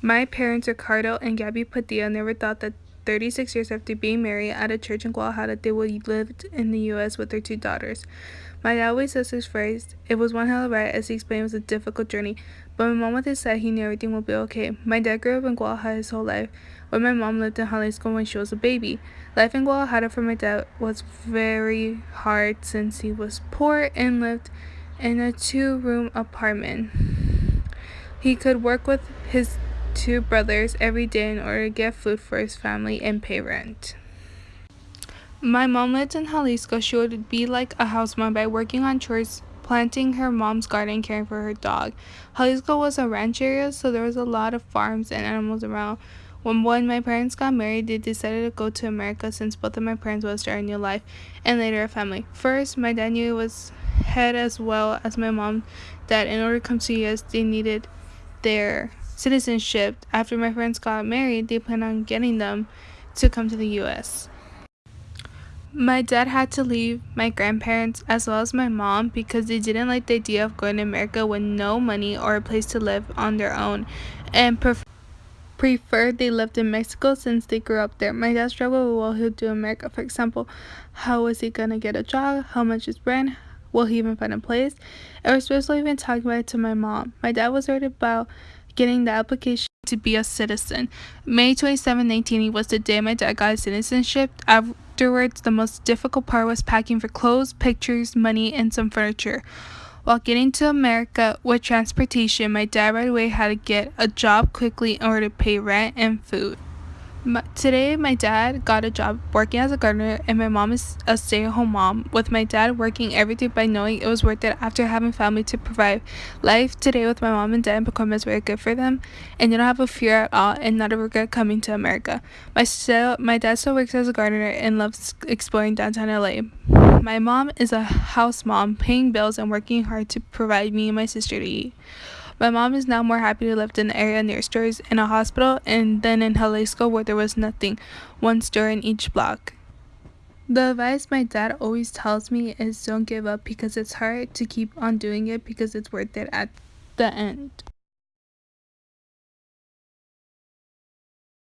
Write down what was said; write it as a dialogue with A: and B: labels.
A: My parents, Ricardo and Gabby Padilla, never thought that 36 years after being married at a church in Guadalajara, they would live in the U.S. with their two daughters. My dad always says this phrase, it was one hell of a ride, as he explained it was a difficult journey, but my mom always said he knew everything would be okay. My dad grew up in Guadalajara his whole life, where my mom lived in Jalisco when she was a baby. Life in Guadalajara for my dad was very hard since he was poor and lived in a two-room apartment. He could work with his two brothers every day in order to get food for his family and pay rent. My mom lived in Jalisco. She would be like a house mom by working on chores, planting her mom's garden, caring for her dog. Jalisco was a ranch area, so there was a lot of farms and animals around. When, when my parents got married, they decided to go to America since both of my parents was starting a new life and later a family. First, my dad knew it was head as well as my mom that in order to come to US, they needed their citizenship. After my parents got married, they planned on getting them to come to the US. My dad had to leave my grandparents as well as my mom because they didn't like the idea of going to America with no money or a place to live on their own and pref- preferred they lived in Mexico since they grew up there. My dad struggled with what he'll do in America. For example, how is he gonna get a job? How much is rent? Will he even find a place? And we're supposed to even talking about it to my mom. My dad was worried about getting the application to be a citizen. May 27, 1980 was the day my dad got his citizenship. Afterwards, the most difficult part was packing for clothes, pictures, money, and some furniture. While getting to America with transportation, my dad right away had to get a job quickly in order to pay rent and food. My, today, my dad got a job working as a gardener, and my mom is a stay at home mom, with my dad working every day by knowing it was worth it after having family to provide. Life today with my mom and dad in Pacoima is very good for them, and they don't have a fear at all and not a regret coming to America. My, still, my dad still works as a gardener and loves exploring downtown LA. My mom is a house mom, paying bills and working hard to provide me and my sister to eat. My mom is now more happy to live in an area near stores and a hospital and then in Jalisco where there was nothing, one store in each block. The advice my dad always tells me is don't give up because it's hard to keep on doing it because it's worth it at the end.